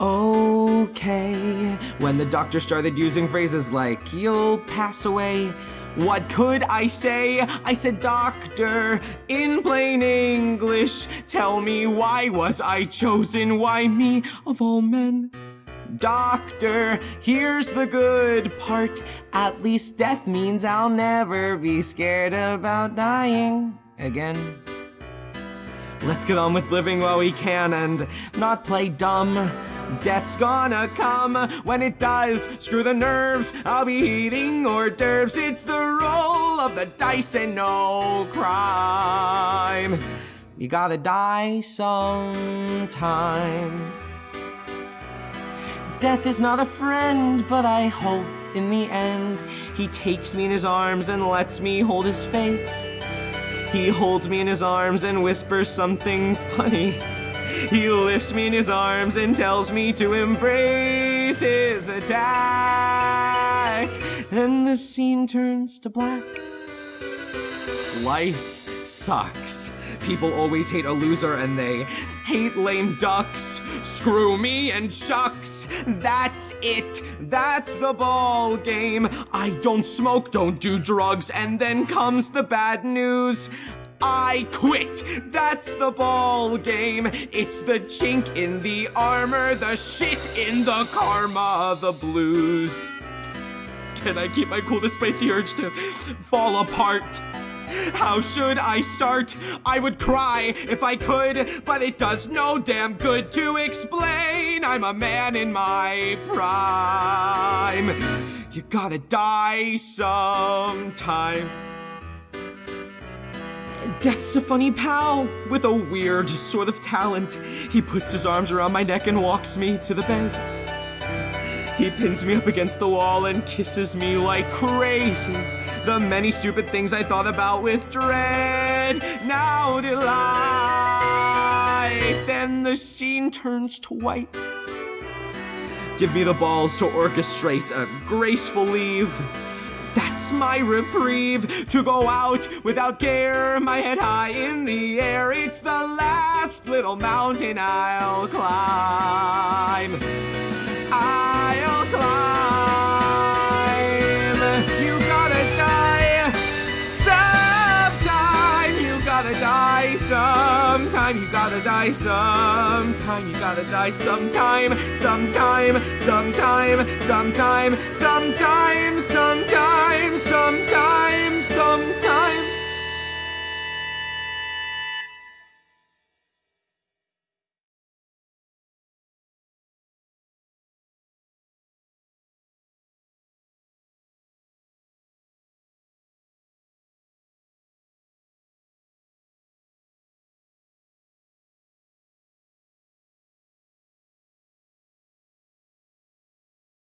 okay. When the doctor started using phrases like, you'll pass away. What could I say? I said, Doctor, in plain English, tell me why was I chosen? Why me of all men? Doctor, here's the good part. At least death means I'll never be scared about dying again. Let's get on with living while we can and not play dumb. Death's gonna come when it does. Screw the nerves, I'll be eating hors d'oeuvres. It's the roll of the dice and no crime. You gotta die sometime. Death is not a friend, but I hope in the end he takes me in his arms and lets me hold his face. He holds me in his arms and whispers something funny. He lifts me in his arms and tells me to embrace his attack. And the scene turns to black. Life sucks. People always hate a loser and they hate lame ducks. Screw me and shucks. That's it. That's the ball game. I don't smoke, don't do drugs, and then comes the bad news. I quit. That's the ball game. It's the chink in the armor, the shit in the karma, the blues. Can I keep my cool despite the urge to fall apart? How should I start? I would cry if I could, but it does no damn good to explain. I'm a man in my prime. You gotta die sometime. Death's a funny pal with a weird sort of talent. He puts his arms around my neck and walks me to the bed. He pins me up against the wall and kisses me like crazy. The many stupid things I thought about with dread now delight. Then the scene turns to white. Give me the balls to orchestrate a graceful leave. That's my reprieve to go out without care, my head high in the air. It's the last little mountain I'll climb. I'll climb. Gotta die sometime. You gotta die sometime. You gotta die sometime. Sometime. Sometime. Sometime. Sometime. Sometime. Sometime. Sometime.